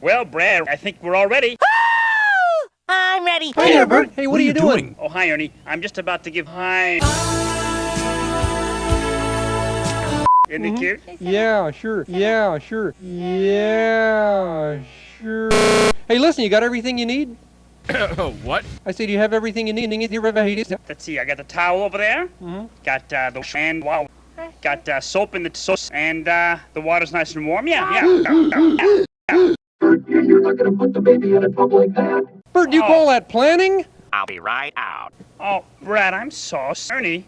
Well, Brad, I think we're all ready. I'm ready. Hey there, Bert. Hey, what, are you doing? Oh, hi, Ernie. I'm just about to give hi. Isn't it cute? Yeah, sure. Yeah, sure. Yeah, sure. Hey, listen, you got everything you need? what? I say, do you have everything you need? Let's see. I got the towel over there. Mhm. Got uh, the and wow. Got uh, soap in the sauce, and uh, the water's nice and warm. Yeah, yeah. Bert, do you Oh. call that planning? I'll be right out. Oh, Brad, I'm so sorry. Ernie,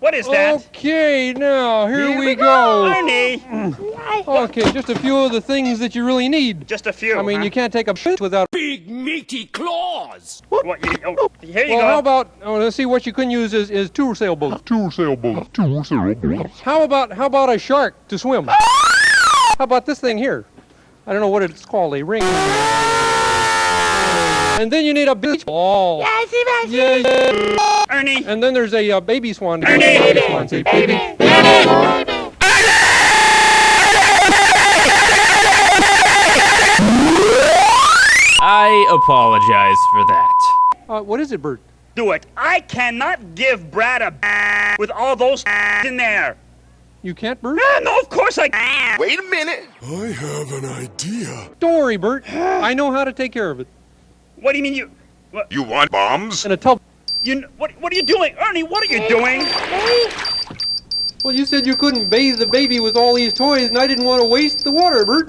what is that? Okay, now, here we go. Ernie, mm. Okay, just a few of the things that you really need. just a few. I mean, huh? you can't take a shit without. Big meaty claws! What, you, oh, here you Well, go. how about? Oh, let's see. What you couldn't use is, is two sailboats. Two sailboats. Two sailboats. How about how about a shark to swim? Ah! How about this thing here? I don't know what it's called. A ring. And then you need a beach ball. Yeah, yeah. Ernie, And then there's a uh, baby swan. Ernie! Baby swan, say, baby. I apologize for that. Uh, what is it, Bert? do it. I cannot give Brad a with all those in there. You can't, Bert? Ah, no, of course I can. Wait a minute. I have an idea. Don't worry, Bert. I know how to take care of it. What do you mean you? You want bombs? In a tub. You what? What are you doing, Ernie? What are you doing? Well, you said you couldn't bathe the baby with all these toys, and I didn't want to waste the water, Bert.